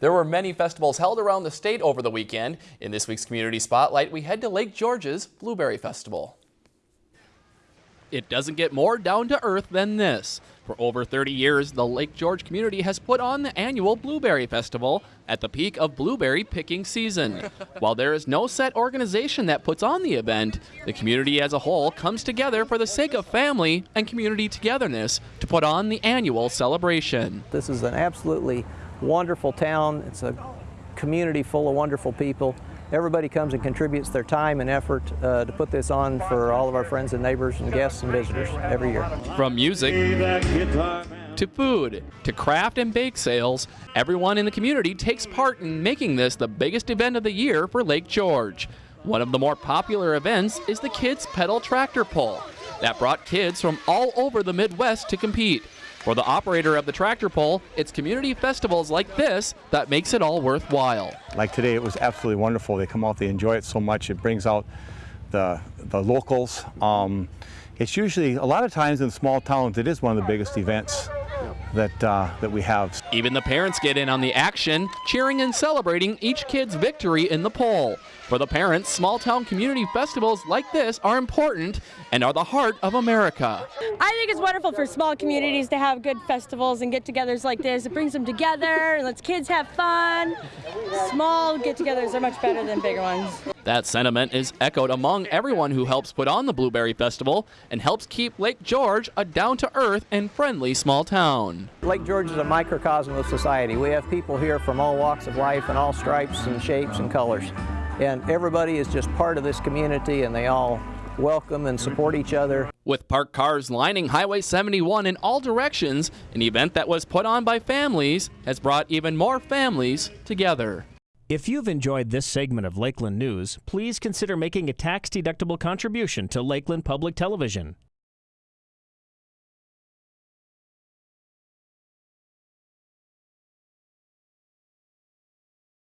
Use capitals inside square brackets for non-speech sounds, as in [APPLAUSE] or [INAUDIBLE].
There were many festivals held around the state over the weekend. In this week's Community Spotlight, we head to Lake George's Blueberry Festival. It doesn't get more down to earth than this. For over 30 years, the Lake George community has put on the annual Blueberry Festival at the peak of blueberry picking season. [LAUGHS] While there is no set organization that puts on the event, the community as a whole comes together for the sake of family and community togetherness to put on the annual celebration. This is an absolutely wonderful town. It's a community full of wonderful people. Everybody comes and contributes their time and effort uh, to put this on for all of our friends and neighbors and guests and visitors every year. From music to food to craft and bake sales, everyone in the community takes part in making this the biggest event of the year for Lake George. One of the more popular events is the Kids Pedal Tractor Pull that brought kids from all over the Midwest to compete. For the operator of the tractor pull, it's community festivals like this that makes it all worthwhile. Like today, it was absolutely wonderful. They come out, they enjoy it so much. It brings out the, the locals. Um, it's usually, a lot of times in small towns, it is one of the biggest events that, uh, that we have. Even the parents get in on the action, cheering and celebrating each kid's victory in the poll. For the parents, small town community festivals like this are important and are the heart of America. I think it's wonderful for small communities to have good festivals and get-togethers like this. It brings them together and lets kids have fun. Small get-togethers are much better than bigger ones. That sentiment is echoed among everyone who helps put on the Blueberry Festival and helps keep Lake George a down-to-earth and friendly small town. Lake George is a microcosm of society. We have people here from all walks of life and all stripes and shapes and colors. And everybody is just part of this community and they all welcome and support each other. With parked cars lining Highway 71 in all directions, an event that was put on by families has brought even more families together. If you've enjoyed this segment of Lakeland News, please consider making a tax-deductible contribution to Lakeland Public Television.